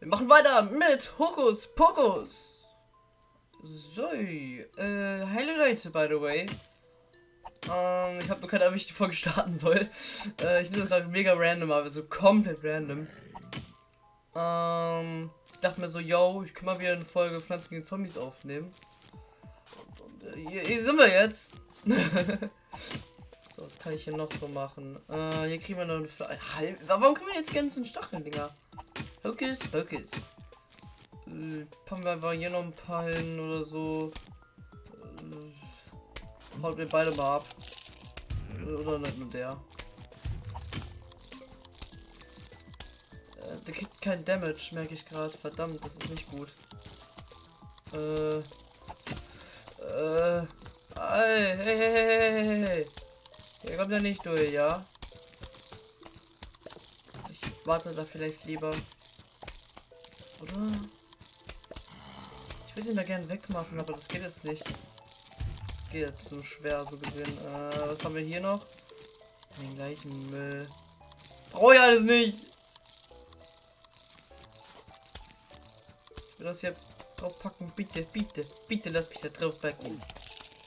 Wir machen weiter mit Hokus Pokus. So, äh, hallo Leute, by the way. Ähm, ich habe nur keine Ahnung, wie ich die Folge starten soll. Äh, ich nehme das gerade mega random, aber so komplett random. Ähm, ich dachte mir so, yo, ich kann mal wieder eine Folge Pflanzen gegen Zombies aufnehmen. Und, und äh, hier, hier, sind wir jetzt. so, was kann ich hier noch so machen? Äh, hier kriegen wir noch eine Fle Warum kriegen wir jetzt ganzen Stacheln, Dinger? Hocus Pocus. Äh, packen wir einfach hier noch ein paar hin oder so. Äh, haut mir beide mal ab. Oder nicht nur der. Äh, der kriegt kein Damage, merke ich gerade. Verdammt, das ist nicht gut. Äh. Äh. Hey, hey, hey, hey, hey. Hier kommt er nicht durch, ja? Ich warte da vielleicht lieber. Oder? Ich würde ihn da gerne wegmachen, aber das geht jetzt nicht. Geht jetzt so schwer, so gesehen. Äh, was haben wir hier noch? Den gleichen Müll. Brauche ich alles nicht! Ich will das hier drauf packen. Bitte, bitte, bitte lass mich da drauf packen.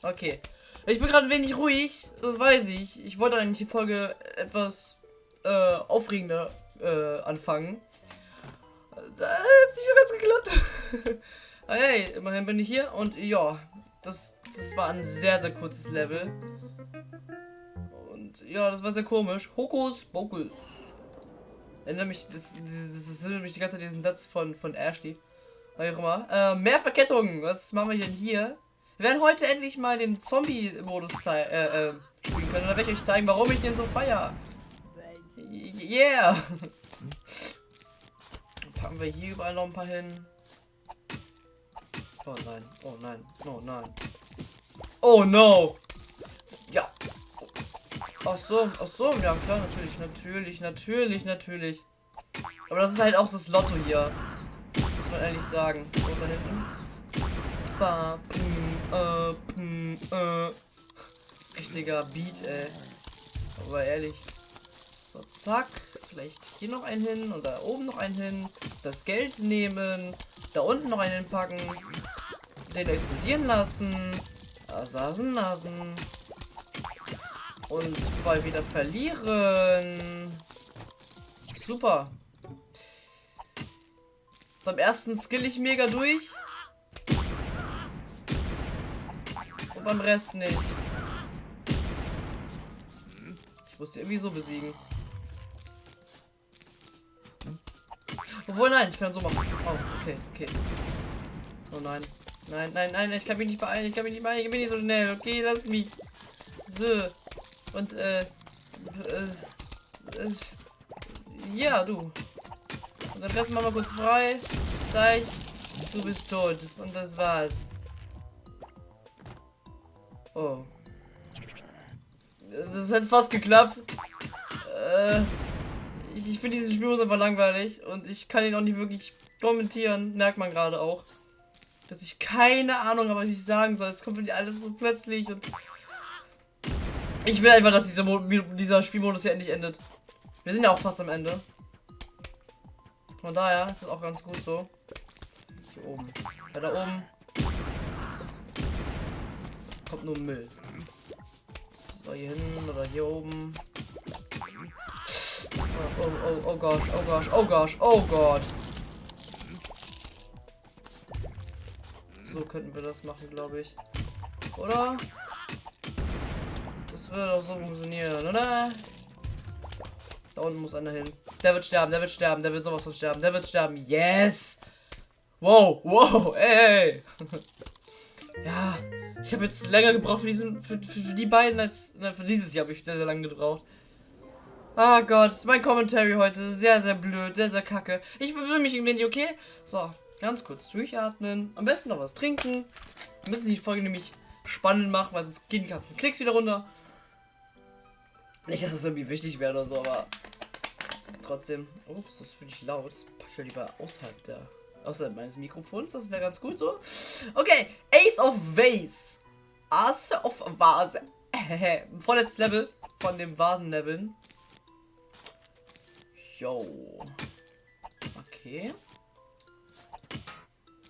Okay. Ich bin gerade wenig ruhig, das weiß ich. Ich wollte eigentlich die Folge etwas äh, aufregender äh, anfangen. Das hat nicht so ganz geklappt. hey, immerhin bin ich hier und ja, das, das war ein sehr, sehr kurzes Level. Und ja, das war sehr komisch. Hokus Pokus. Erinnert mich, das, das, das erinnert mich die ganze Zeit diesen Satz von, von Ashley. Wie auch immer. Äh, mehr Verkettungen. Was machen wir denn hier? Wir werden heute endlich mal den Zombie-Modus äh, äh, spielen können. Da werde ich euch zeigen, warum ich den so feier. Yeah! packen wir hier überall noch ein paar hin. Oh nein, oh nein, oh nein. Oh no! Ja. Ach so, ach so, ja klar, natürlich, natürlich, natürlich, natürlich. Aber das ist halt auch das Lotto hier. Muss man ehrlich sagen. So, da hinten. Ba, pum, äh, pum, äh. Richtiger Beat, ey. Aber ehrlich. So, zack. Vielleicht hier noch einen hin und da oben noch einen hin. Das Geld nehmen. Da unten noch einen packen. Den explodieren lassen. Asasen Nasen. Und mal wieder verlieren. Super. Beim ersten skill ich mega durch. Und beim Rest nicht. Ich musste irgendwie so besiegen. Obwohl, nein, ich kann so machen. Oh, okay, okay. Oh nein. Nein, nein, nein, ich kann mich nicht beeilen, ich kann mich nicht beeilen, ich bin nicht so schnell. Okay, lass mich. So. Und, äh, äh, äh ja, du. Und dann lassen wir mal kurz frei. Zeig, du bist tot. Und das war's. Oh. Das hat fast geklappt. Äh ich, ich finde diesen Spielmodus einfach langweilig und ich kann ihn auch nicht wirklich kommentieren, merkt man gerade auch. Dass ich keine Ahnung habe, was ich sagen soll. Es kommt alles so plötzlich und ich will einfach, dass dieser, dieser Spielmodus hier endlich endet. Wir sind ja auch fast am Ende. Von daher ist es auch ganz gut so. Hier oben. Ja, da oben kommt nur Müll. So, hier hinten oder hier oben. Oh, oh, oh gosh, oh gosh, oh gosh, oh Gott. So könnten wir das machen, glaube ich. Oder? Das würde doch so funktionieren, oder? Da unten muss einer hin. Der wird sterben, der wird sterben, der wird sowas von sterben, der wird sterben. Yes! Wow, wow, ey! ja, ich habe jetzt länger gebraucht für diesen, für, für, für die beiden als, na, für dieses Jahr habe ich sehr, sehr lange gebraucht. Ah Gott, ist mein Commentary heute sehr, sehr blöd, sehr, sehr kacke. Ich fühle mich ein wenig okay. So, ganz kurz durchatmen. Am besten noch was trinken. Wir müssen die Folge nämlich spannend machen, weil sonst gehen die ganzen Klicks wieder runter. Nicht, dass es irgendwie wichtig wäre oder so, aber trotzdem. Ups, das finde ich laut. Das packe ich ja lieber außerhalb der außerhalb meines Mikrofons. Das wäre ganz gut so. Okay, Ace of Vase. Ace of Vase. Vorletztes Level von dem Vasen-Leveln. Yo. Okay.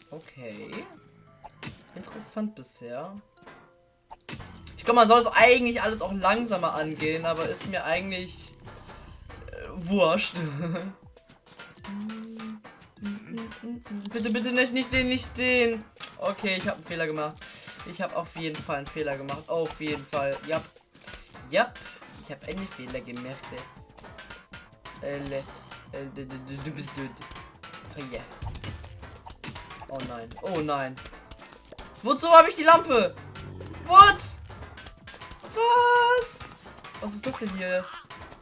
Okay. Interessant bisher. Ich glaube, man soll es eigentlich alles auch langsamer angehen, aber ist mir eigentlich äh, wurscht. bitte, bitte nicht, nicht den, nicht den. Okay, ich habe einen Fehler gemacht. Ich habe auf jeden Fall einen Fehler gemacht. Auf jeden Fall. Ja. Ja. Ich habe einen Fehler. Äh, äh, du bist. Oh yeah. Oh nein. Oh nein. Wozu habe ich die Lampe? What? Was? Was ist das denn hier?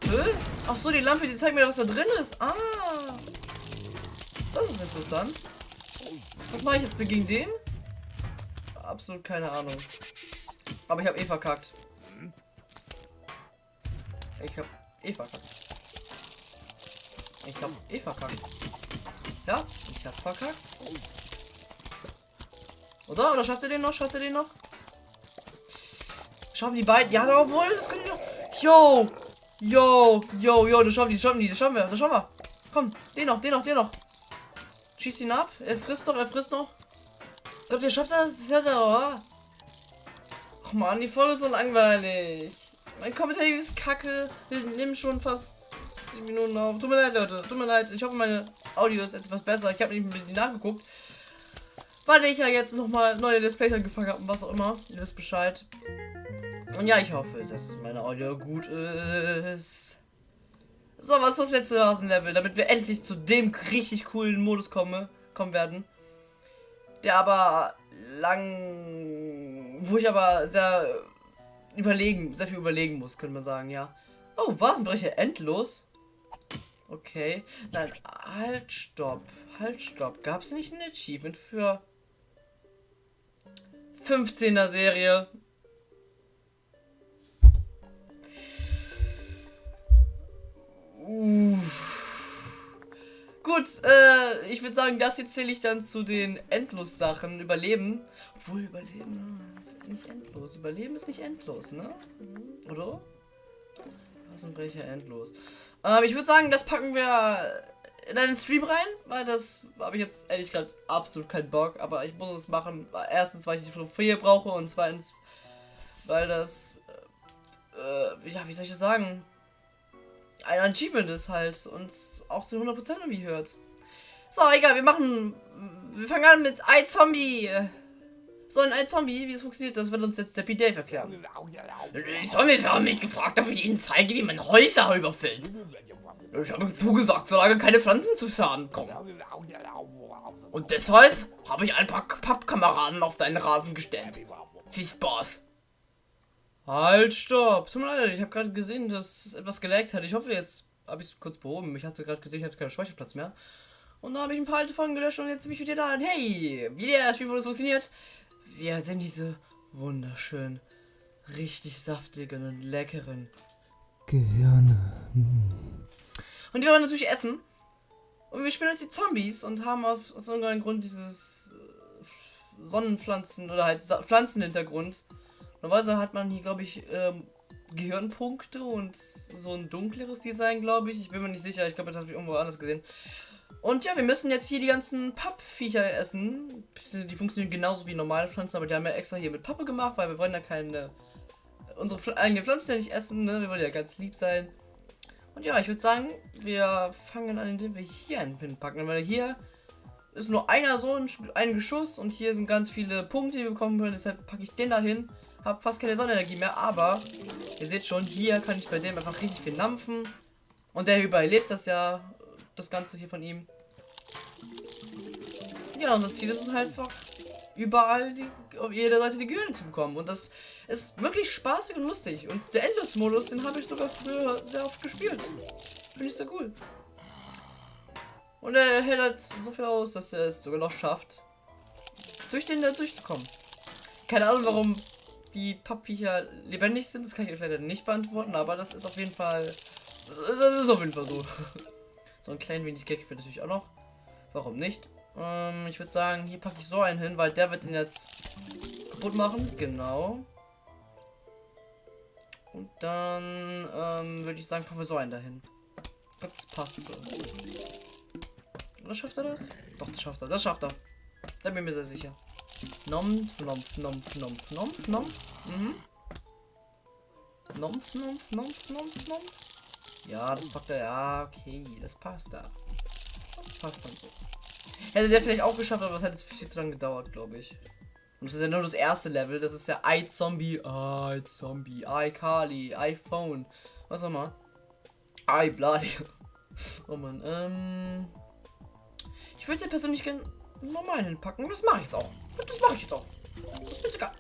Hä? Ach so, die Lampe, die zeigt mir, was da drin ist. Ah. Das ist interessant. Was mache ich jetzt gegen den? Absolut keine Ahnung. Aber ich habe eh verkackt. Ich habe eh verkackt. Ich habe eh verkackt. Ja, ich habe verkackt. Oder? Oder schafft er den noch? Schafft er den noch? Schaffen die beiden? Ja, obwohl, das können die noch. Yo! Yo! Yo, yo, das schaffen die, das schaffen die, das schaffen wir, das schaffen wir. Komm, den noch, den noch, den noch. Schießt ihn ab. Er frisst noch, er frisst noch. Ich glaube, der schafft das. das oder? Ach man, die Folge ist so langweilig. Mein Kommentar ist kacke. Wir nehmen schon fast 10 Minuten auf. Tut mir leid, Leute. Tut mir leid. Ich hoffe, meine Audio ist etwas besser. Ich habe nicht mit nachgeguckt weil ich ja jetzt nochmal neue Let's Plays angefangen habe und was auch immer. Ihr wisst Bescheid. Und ja, ich hoffe, dass meine Audio gut ist. So, was ist das letzte Rasenlevel, damit wir endlich zu dem richtig coolen Modus komme, kommen werden. Der aber lang... Wo ich aber sehr überlegen, sehr viel überlegen muss, könnte man sagen, ja. Oh, Vasenbrecher endlos? Okay. Nein, halt, stopp. Halt, stopp. Gab es nicht ein Achievement für 15er Serie. Uff. Gut, äh, ich würde sagen, das hier zähle ich dann zu den Endlos-Sachen. Überleben. Obwohl, Überleben ist nicht endlos. Überleben ist nicht endlos, ne? Oder? Rasenbrecher endlos. Ähm, ich würde sagen, das packen wir in einen Stream rein, weil das habe ich jetzt ehrlich gesagt absolut keinen Bock, aber ich muss es machen. Erstens, weil ich die Trophäe brauche und zweitens, weil das, äh, ja, wie soll ich das sagen? Ein Achievement ist halt und auch zu 100% irgendwie hört. So, egal, wir machen, wir fangen an mit iZombie. So, ein iZombie, wie es funktioniert, das wird uns jetzt der P-Dave erklären. Die Zombies haben mich gefragt, ob ich ihnen zeige, wie man Häuser überfällt. Ich habe zugesagt, solange keine Pflanzen zu Schaden kommen. Und deshalb habe ich ein paar Pappkameraden auf deinen Rasen gestellt. Viel Spaß. Halt, stopp. Tut mir leid, ich habe gerade gesehen, dass es etwas gelaggt hat. Ich hoffe, jetzt habe ich es kurz behoben. Ich hatte gerade gesehen, ich hatte keinen Speicherplatz mehr. Und dann habe ich ein paar alte Folgen gelöscht und jetzt bin ich wieder da. Und hey, wie der Spielmodus funktioniert. Wir sind diese wunderschönen, richtig saftigen und leckeren Gehirne. Und die wollen natürlich essen. Und wir spielen jetzt die Zombies und haben auf, aus irgendeinem Grund dieses äh, Sonnenpflanzen oder halt Pflanzenhintergrund. Normalerweise hat man hier, glaube ich, ähm, Gehirnpunkte und so ein dunkleres Design, glaube ich. Ich bin mir nicht sicher. Ich glaube, das habe ich irgendwo anders gesehen. Und ja, wir müssen jetzt hier die ganzen Pappviecher essen. Die funktionieren genauso wie normale Pflanzen, aber die haben ja extra hier mit Pappe gemacht, weil wir wollen ja keine unsere eigenen Pflanzen ja nicht essen, ne? Wir wollen ja ganz lieb sein. Und ja, ich würde sagen, wir fangen an, indem wir hier einen Pin packen. Weil hier ist nur einer so ein, ein Geschuss und hier sind ganz viele Punkte, die wir bekommen können. Deshalb packe ich den dahin. Habe fast keine Sonnenenergie mehr, aber ihr seht schon, hier kann ich bei dem einfach richtig viel nampfen. Und der überlebt das ja, das Ganze hier von ihm. Ja, unser Ziel ist es halt einfach, überall die, auf jeder Seite die Gehirne zu bekommen. Und das ist wirklich spaßig und lustig. Und der Endless-Modus, den habe ich sogar früher sehr oft gespielt. Finde ich sehr cool. Und er hält halt so viel aus, dass er es sogar noch schafft, durch den da durchzukommen. Keine Ahnung, warum die Pappviecher lebendig sind, das kann ich leider nicht beantworten, aber das ist auf jeden Fall. Das ist auf jeden Fall so. So ein klein wenig Gag wird natürlich auch noch. Warum nicht? Ähm, ich würde sagen, hier packe ich so einen hin, weil der wird den jetzt kaputt machen. Genau. Und dann ähm, würde ich sagen, packen wir so einen dahin. Das passt so. Oder schafft er das? Doch, das schafft er. Das schafft er. Da bin ich mir sehr sicher. Nompf, nompf, nompf, nompf, nompf, nompf. Mhm. Nompf, nompf, nompf, nompf, nompf. Ja, das packt er. Ja, okay, das passt da. Das passt dann so. Hätte der vielleicht auch geschafft, aber es jetzt viel zu lange gedauert, glaube ich. Und das ist ja nur das erste Level. Das ist ja iZombie, iZombie, iCarly, iPhone. Was auch immer. iBloody. Oh man, ähm. Ich würde ja persönlich gerne normal hinpacken. Das mache ich auch. Das mache ich auch. Das ist geil.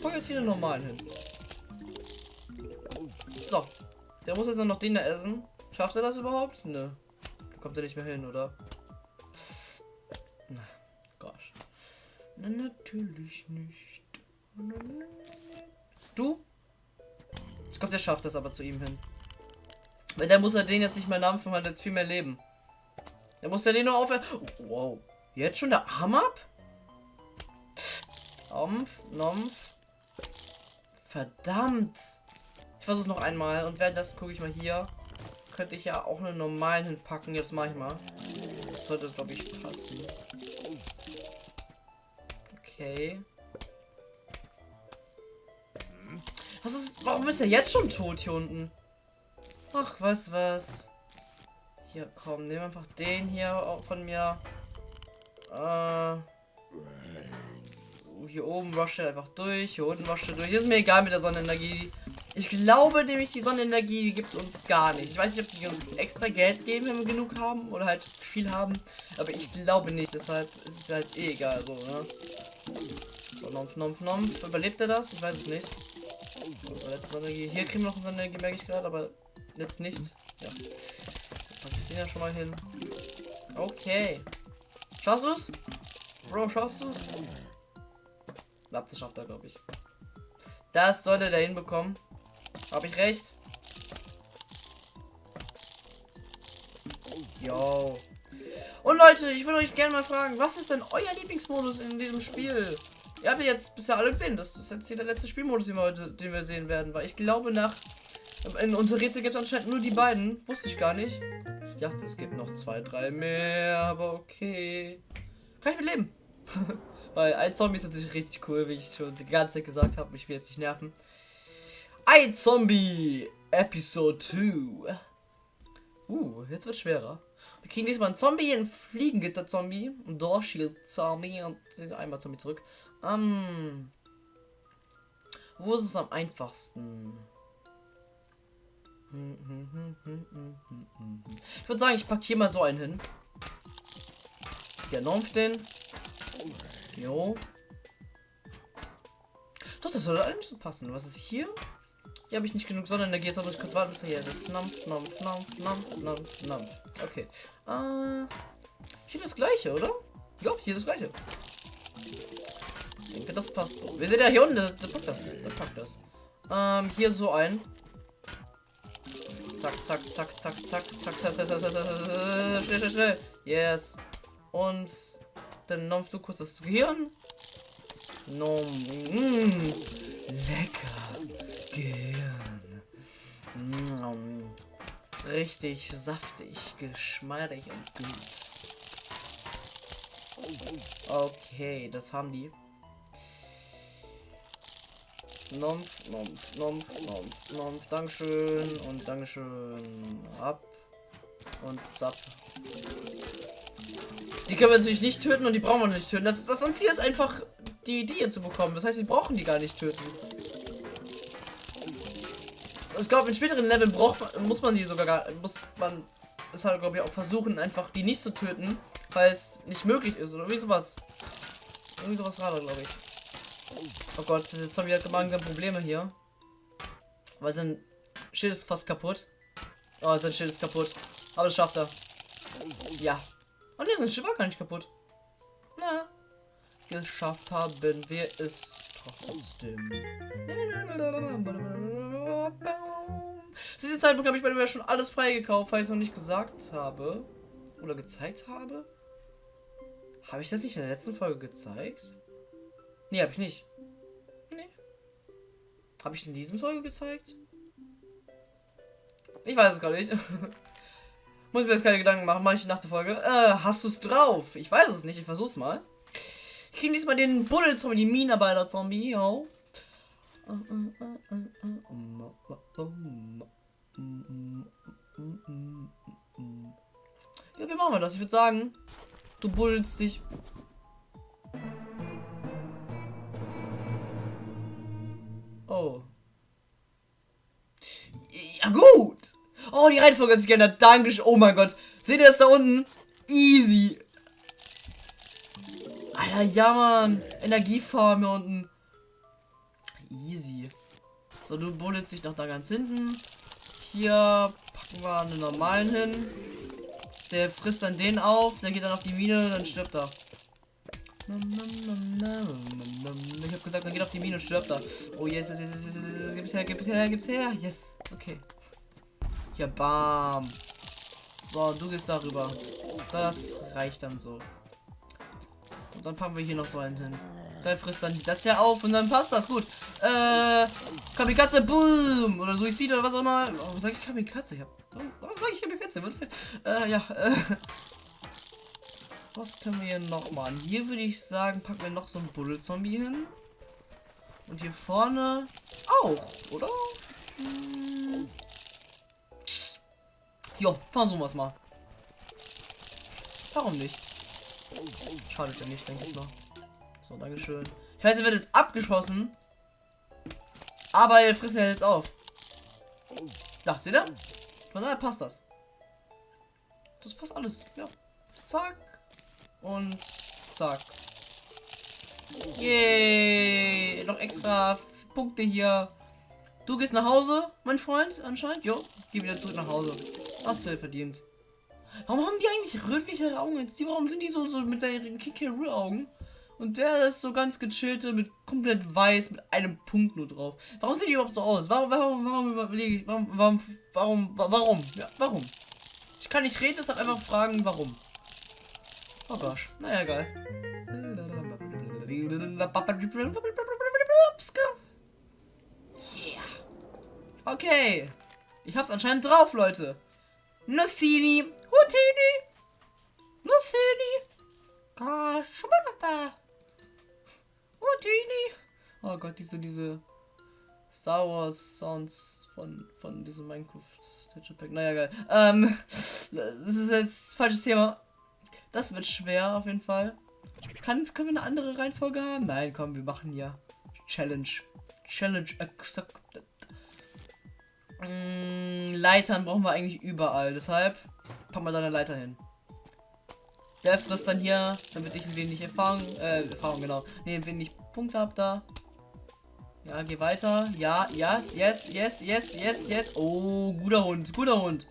Pack jetzt hier den normalen hin. So. Der muss jetzt nur noch den da essen. Schafft er das überhaupt? Nö. Kommt er nicht mehr hin, oder? Na, gosh. Na, natürlich nicht. Du? Ich glaube, der schafft das aber zu ihm hin. Weil der muss ja den jetzt nicht mehr nampfen, weil jetzt viel mehr leben. Der muss ja den nur aufhören. Oh, wow. Jetzt schon der Arm ab? Ompf, Nompf. Verdammt. Ich versuche noch einmal und währenddessen gucke ich mal hier. Könnte ich ja auch einen normalen hinpacken. Jetzt mache ich mal. Das sollte, glaube ich, passen. Okay. Was ist. Warum ist er jetzt schon tot hier unten? Ach, was, was. Hier, komm, nehmen einfach den hier von mir. Äh. Hier oben wasche einfach durch, hier unten wasche durch. Ist mir egal mit der Sonnenenergie. Ich glaube nämlich, die Sonnenenergie gibt uns gar nicht. Ich weiß nicht, ob die uns extra Geld geben, wenn wir genug haben oder halt viel haben. Aber ich glaube nicht, deshalb ist es halt eh egal so, ne? So, Nompf, Nompf, Nompf. Überlebt er das? Ich weiß es nicht. So, Hier kriegen wir noch Sonnenenergie, merke ich gerade, aber jetzt nicht. Ja. Pack ich den ja schon mal hin. Okay. Schaffst du's? Bro, schaffst du's? Lab, das schafft er, glaube ich. Das sollte er hinbekommen. Habe ich recht? Yo. Und Leute, ich würde euch gerne mal fragen, was ist denn euer Lieblingsmodus in diesem Spiel? Ihr habt ja jetzt bisher alle gesehen, das ist jetzt hier der letzte Spielmodus, den wir heute, den wir sehen werden, weil ich glaube nach in unser Rätsel gibt es anscheinend nur die beiden, wusste ich gar nicht. Ich dachte, es gibt noch zwei, drei mehr, aber okay. Kann ich mit leben. weil ein Zombie ist natürlich richtig cool, wie ich schon die ganze Zeit gesagt habe, ich will jetzt nicht nerven. Ein Zombie Episode 2. Uh, jetzt wird schwerer. Wir kriegen diesmal einen Zombie, ein Fliegengitter-Zombie, ein Dorshield-Zombie und einmal Zombie zurück. Ähm, wo ist es am einfachsten? Ich würde sagen, ich packe hier mal so einen hin. Der Normpf den. Jo. Doch, das soll eigentlich so passen. Was ist hier? Hier habe ich nicht genug Sonnenenergie, jetzt muss ich kurz warten, bis er hier ist. Nampf, Nampf, Nampf, Nampf, Nampf, Nampf. Okay. Äh, hier das gleiche, oder? Ja, hier das gleiche. Ich denke, das passt so. Wir sehen ja hier unten, der, der packt das. Der packt das. Ähm, hier so ein. Zack, zack, zack, zack, zack, zack, zack, zack, zack, zack, zack, schnell, schnell, schnell. Yes. Und dann nompf du kurz das Gehirn. Nom. Mm, lecker. Gehirn. Richtig saftig, geschmeidig und gut. Okay, das haben die. Nompf, Nompf, Nompf, Nompf, Nompf, Dankeschön und Dankeschön. Ab und zapp. Die können wir natürlich nicht töten und die brauchen wir nicht töten. Das, das Ziel ist einfach, die Idee zu bekommen. Das heißt, die brauchen die gar nicht töten. Ich glaube, in späteren Leveln braucht man, muss man die sogar gar, muss man es halt, glaube ich, auch versuchen, einfach die nicht zu töten, weil es nicht möglich ist oder wie sowas. Irgendwie sowas war glaube ich. Oh Gott, der Zombie hat langsam Probleme hier. Weil sein Schild ist fast kaputt. Oh, sein Schild ist kaputt. Aber das schafft er. Ja. Und oh, sein Schild war gar nicht kaputt. Na. Geschafft haben wir es trotzdem. Zu diesem Zeitpunkt habe ich bei mir schon alles freigekauft, weil ich es noch nicht gesagt habe. Oder gezeigt habe. Habe ich das nicht in der letzten Folge gezeigt? Nee, habe ich nicht. Nee. Habe ich es in diesem Folge gezeigt? Ich weiß es gar nicht. Muss mir jetzt keine Gedanken machen, mache ich nach der Folge. Äh, hast du es drauf? Ich weiß es nicht, ich versuch's mal. Ich krieg diesmal den Buddel-Zombie, die Minenarbeiter-Zombie, yo. Ja, wie machen wir das? Ich würde sagen, du buddelst dich. Oh. Ja, gut. Oh, die Reihenfolge hat sich geändert. Dankeschön. Oh mein Gott. Seht ihr das da unten? Easy. Alter, ja, Mann. Energiefarm hier unten. Easy. So, du bullst dich noch da ganz hinten. Hier packen wir einen normalen hin. Der frisst dann den auf, der geht dann auf die Mine, dann stirbt er. Ich hab gesagt, dann geht auf die Mine und stirbt er. Oh yes, yes, yes, yes, yes, yes, gib's her, gib's her, gib's her. Yes, okay. Ja, bam. So, du gehst darüber. Das reicht dann so. Und dann packen wir hier noch so einen hin. Der frisst dann das ja auf und dann passt das gut. Äh, Kamikaze, boom! Oder Suizid oder was auch immer. Warum sag ich Kamikaze? Ich hab, warum, sag ich Kamikaze? Was für, äh, ja, äh. Was können wir hier noch machen? Hier würde ich sagen, packen wir noch so einen Buddel-Zombie hin. Und hier vorne auch, oder? Hm. Jo, versuchen wir es mal. Warum nicht? Schadet ja nicht, denke ich mal. So, Dankeschön. Ich weiß, er wird jetzt abgeschossen. Aber er frisst ja jetzt auf. Da, seht ihr? Von daher passt das. Das passt alles. Ja. Zack. Und zack. Yay. Noch extra Punkte hier. Du gehst nach Hause, mein Freund, anscheinend. Jo, geh wieder zurück nach Hause. Hast du verdient. Warum haben die eigentlich rötliche Augen jetzt? Die, warum sind die so, so mit ihren Kikeroo-Augen? Und der ist so ganz gechillte mit komplett weiß mit einem Punkt nur drauf. Warum sehen die überhaupt so aus? Warum, warum, warum überlege ich, warum, warum, warum, warum? Ja, warum? Ich kann nicht reden, deshalb einfach fragen, warum. Oh gosh, naja, egal. Yeah. Okay. Ich hab's anscheinend drauf, Leute. Nussini. Hutini. Nussini. Kashubaba. Hutini. Oh Gott, diese, diese Star Wars Sounds von, von diesem Minecraft Texture. Naja, geil. Ähm, das ist jetzt falsches Thema. Das wird schwer auf jeden Fall. Kann, können wir eine andere Reihenfolge haben? Nein, komm, wir machen hier Challenge. Challenge accepted. Mm, Leitern brauchen wir eigentlich überall. Deshalb packen wir da eine Leiter hin. Der frisst dann hier, damit ich ein wenig Erfahrung, äh, Erfahrung genau, nee, ein wenig Punkte habe da. Ja, geh weiter. Ja, yes, yes, yes, yes, yes, yes. Oh, guter Hund, guter Hund.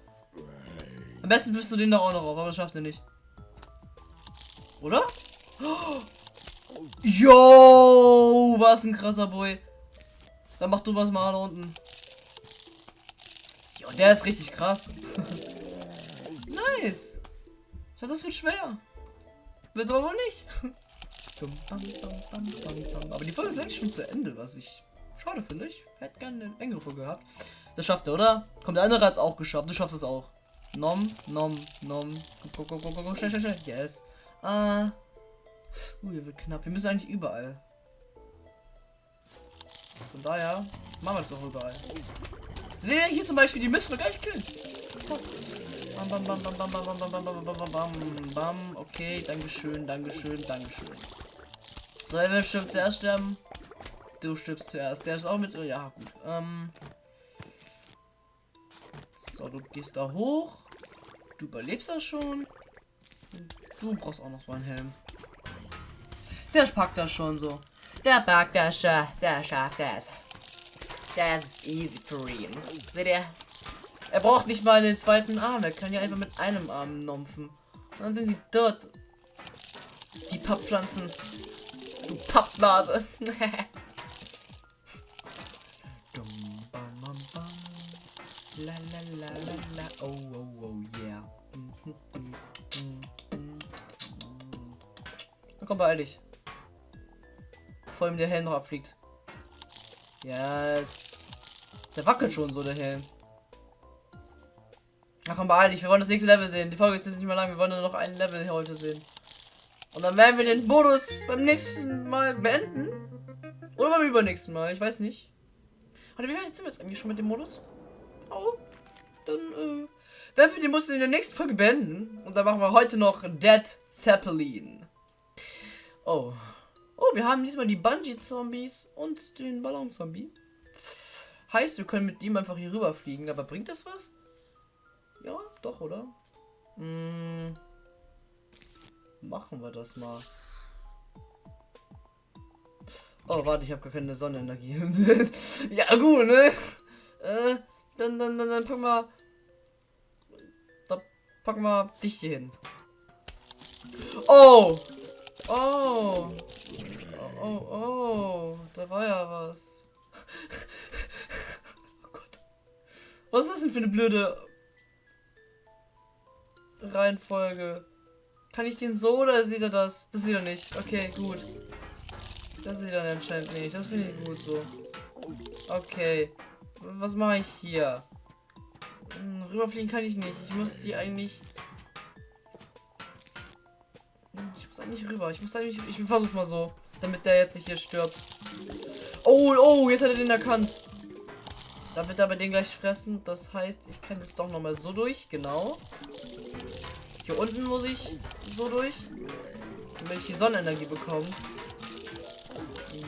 Am besten wirst du den da auch noch auf, aber das schafft er nicht. Oder? Yo, was ein krasser Boy. Dann mach du was mal da unten. Jo, der ist richtig krass. nice. Das wird schwer. Wird aber wohl nicht. aber die Folge ist eigentlich schon zu Ende, was ich schade finde. Ich hätte gerne eine engere Folge gehabt. Das schafft er, oder? Kommt der andere hat es auch geschafft. Du schaffst es auch. Nom, nom, nom. Guck, guck, guck, guck, schnell, schnell, schnell. Yes. Ah. Uh, hier wird knapp. Wir müssen eigentlich überall. Von daher machen wir es doch überall. Seht ihr hier zum Beispiel, die müssen wir gleich killen. Passt. Bam, bam, bam, bam, bam, bam, bam, bam, bam, bam, bam, bam, bam. Okay, Dankeschön, Dankeschön, Dankeschön. So, wer stirbt zuerst sterben? Du stirbst zuerst. Der ist auch mit. Ja, gut. Ähm. So, du gehst da hoch. Du überlebst das schon. Du brauchst auch noch so einen Helm. Der packt das schon so. Der packt das schon. Der schafft das. Das ist easy für ihn. Seht ihr? Er braucht nicht mal den zweiten Arm. Er kann ja einfach mit einem Arm nompfen. Und dann sind die dort. Die Papppflanzen. Du Pappnase. La la la la la. Oh oh oh yeah. Na komm, beeil dich. Vor allem der Helm noch abfliegt. Yes. Der wackelt schon so, der Helm. Na komm, beeil dich. Wir wollen das nächste Level sehen. Die Folge ist jetzt nicht mehr lang. Wir wollen nur noch ein Level heute sehen. Und dann werden wir den Modus beim nächsten Mal beenden. Oder beim übernächsten Mal, ich weiß nicht. Warte, wie weit sind wir jetzt eigentlich schon mit dem Modus? Oh, dann äh, werden wir den Modus in der nächsten Folge beenden. Und dann machen wir heute noch Dead Zeppelin. Oh. Oh, wir haben diesmal die Bungee-Zombies und den Ballon-Zombie. Heißt, wir können mit ihm einfach hier rüber fliegen. Aber bringt das was? Ja, doch, oder? Hm. Machen wir das mal. Oh, warte, ich habe keine Sonnenenergie. ja, gut, ne? Äh, dann, dann, dann, dann packen wir. Da packen wir dich hier hin. Oh! Oh! Oh, oh, oh. Da war ja was. oh Gott. Was ist das denn für eine blöde Reihenfolge? Kann ich den so oder sieht er das? Das sieht er nicht. Okay, gut. Das sieht er anscheinend nicht. Das finde ich gut so. Okay. Was mache ich hier? Hm, rüberfliegen kann ich nicht. Ich muss die eigentlich. Hm, ich muss eigentlich rüber. Ich muss eigentlich. Ich versuch's mal so. Damit der jetzt nicht hier stirbt. Oh, oh, jetzt hat er den erkannt. Da wird er aber den gleich fressen. Das heißt, ich kann jetzt doch nochmal so durch. Genau. Hier unten muss ich so durch. Damit ich die Sonnenenergie bekomme.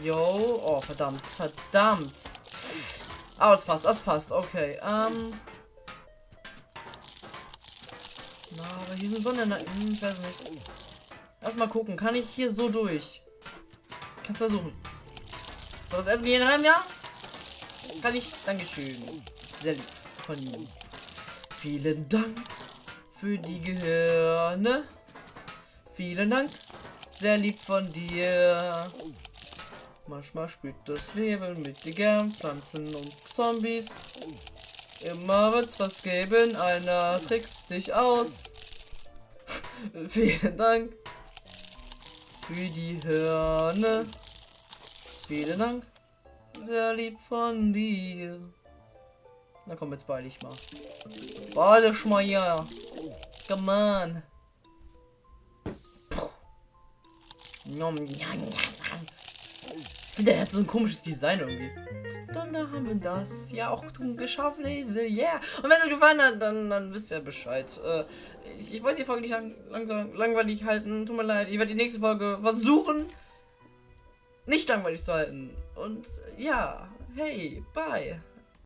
Yo. Oh, verdammt. Verdammt. Aber es passt, das passt. Okay. Ähm. Na, aber hier sind Sonnenenergie. Hm, ich weiß nicht. Lass mal gucken. Kann ich hier so durch? Kannst versuchen. So, das Essen gehen rein, ja? Kann ich? Dankeschön. Sehr lieb von Ihnen. Vielen Dank für die Gehirne. Vielen Dank. Sehr lieb von dir. Manchmal spielt das Leben mit dir gern Pflanzen und Zombies. Immer wird's was geben, einer trickst dich aus. Vielen Dank für die Hörne. Vielen Dank. Sehr lieb von dir. Na komm, jetzt beeil ich mal. Beeil dich mal ja. Come on. Nom, njam, njam. Ich der hat so ein komisches Design irgendwie. Dann da haben wir das. Ja, auch geschafft, Lese. Yeah. Und wenn es euch gefallen hat, dann, dann wisst ihr Bescheid. Äh, ich, ich wollte die Folge nicht lang, lang, langweilig halten. Tut mir leid. Ich werde die nächste Folge versuchen, nicht langweilig zu halten. Und ja, hey, bye.